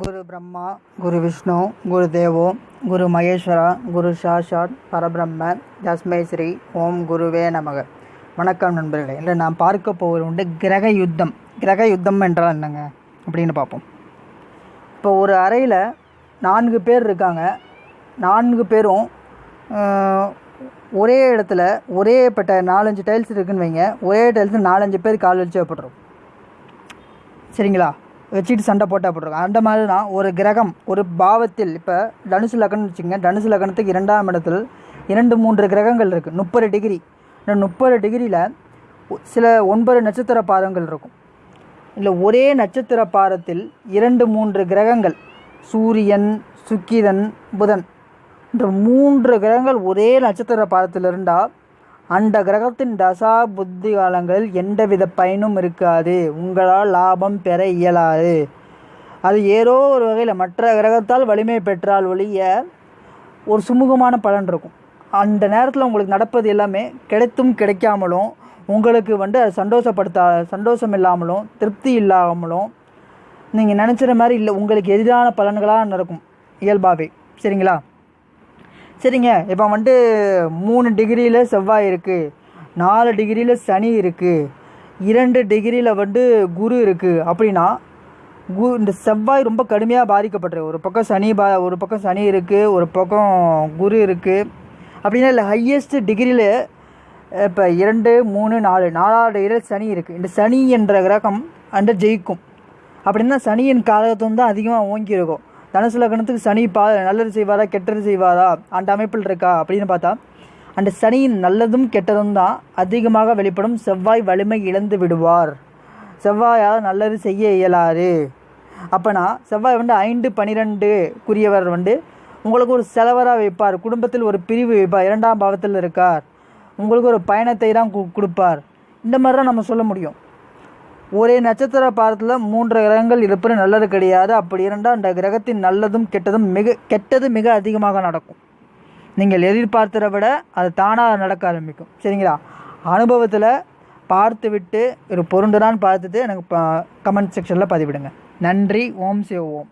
குரு பிரம்மா குரு விஷ்ணு குரு தேவோ குரு மகேஸ்வரா குரு சாஷாத் பரபிரம்ம தஸ்மை ஸ்ரீ ஓம் குருவே நமக. வணக்கம் நண்பர்களே இல்லை நான் பார்க்க போவது உண்டு கிரக யுத்தம். கிரக யுத்தம் என்றால் என்னங்க? அப்படின்னு பார்ப்போம். இப்போ ஒரு அறையில் நான்கு பேர் இருக்காங்க. நான்கு பேரும் ஒரே இடத்துல ஒரே பட்ட நாலஞ்சு டைல்ஸ் இருக்குன்னு வைங்க. ஒரே டைல்ஸ் நாலஞ்சு பேர் கால் வச்சு வைப்பட்டுரும். சரிங்களா? வச்சுட்டு சண்டை போட்டால் போட்டிருக்கோம் அந்த மாதிரி தான் ஒரு கிரகம் ஒரு பாவத்தில் இப்போ தனுசு லக்னம் வச்சுங்க தனுசு லக்னத்துக்கு இரண்டாம் இடத்தில் இரண்டு மூன்று கிரகங்கள் இருக்குது முப்பது டிகிரி. இந்த முப்பது டிகிரியில் சில ஒன்பது நட்சத்திர பாதங்கள் இருக்கும். இல்லை ஒரே நட்சத்திர பாதத்தில் இரண்டு மூன்று கிரகங்கள் சூரியன் சுக்கிரன் புதன். இந்த மூன்று கிரகங்கள் ஒரே நட்சத்திர பாதத்தில் இருந்தால் அந்த கிரகத்தின் தசா புத்தி காலங்களில் எந்தவித பயனும் இருக்காது. உங்களால் லாபம் பெற இயலாது. அது ஏதோ ஒரு வகையில் மற்ற கிரகத்தால் வலிமை பெற்றால் ஒழிய ஒரு சுமூகமான பலன் இருக்கும். அந்த நேரத்தில் உங்களுக்கு நடப்பது எல்லாமே கிடைத்தும் கிடைக்காமலும் உங்களுக்கு வந்து அது சந்தோஷப்படுத்த சந்தோஷம் இல்லாமலும் திருப்தி இல்லாமலும் நீங்கள் நினச்சிற மாதிரி இல்லை. உங்களுக்கு எதிரான பலன்களாக நடக்கும் இயல்பாகவே. சரிங்களா? சரிங்க. இப்போ வந்துட்டு மூணு டிகிரியில் செவ்வாய் இருக்குது நாலு டிகிரியில் சனி இருக்குது இரண்டு டிகிரியில் வந்து குரு இருக்குது அப்படின்னா கு இந்த செவ்வாய் ரொம்ப கடுமையாக பாதிக்கப்பட்டிருக்கு ஒரு பக்கம் சனி பா ஒரு பக்கம் சனி இருக்குது ஒரு பக்கம் குரு இருக்குது அப்படின்னா இல்லை ஹையஸ்ட் டிகிரியில் இப்போ இரண்டு மூணு நாலு நாலாவது டிகிரியில் சனி இருக்குது இந்த சனி என்ற கிரகம் அந்த ஜெயிக்கும். அப்படின்னா சனியின் காலத்தும் தான் அதிகமாக ஓங்கி இருக்கும். தனுசு லக்னத்துக்கு சனி பா நல்லது செய்வாரா கெட்டது செய்வாரா? அந்த அமைப்பில் இருக்கா? அப்படின்னு பார்த்தா அந்த சனியின் நல்லதும் கெட்டதும் தான் அதிகமாக வெளிப்படும். செவ்வாய் வலிமை இழந்து விடுவார். செவ்வாயால் நல்லது செய்ய இயலாது. அப்போனா செவ்வாய் வந்து ஐந்து பனிரெண்டுக்குரியவர் வந்து உங்களுக்கு ஒரு செலவராக வைப்பார். குடும்பத்தில் ஒரு பிரிவு வைப்பார். இரண்டாம் பாவத்தில் இருக்கார். உங்களுக்கு ஒரு பயணத்தை தான் கு- கொடுப்பார். இந்த மாதிரி தான் நம்ம சொல்ல முடியும். ஒரே நட்சத்திர பாதத்தில் மூன்று கிரகங்கள் இருப்பது நல்லது கிடையாது. அப்படி இருந்தால் அந்த கிரகத்தின் நல்லதும் கெட்டதும் மிக கெட்டது மிக அதிகமாக நடக்கும். நீங்கள் எதிர்பார்த்ததை விட அது தானாக நடக்க ஆரம்பிக்கும். சரிங்களா? அனுபவத்தில் பார்த்து விட்டு ஒரு பொருண்டுதான் பார்த்துட்டு எனக்கு கமெண்ட் செக்ஷனில் பதிவிடுங்க. நன்றி. ஓம் சிவ ஓம்.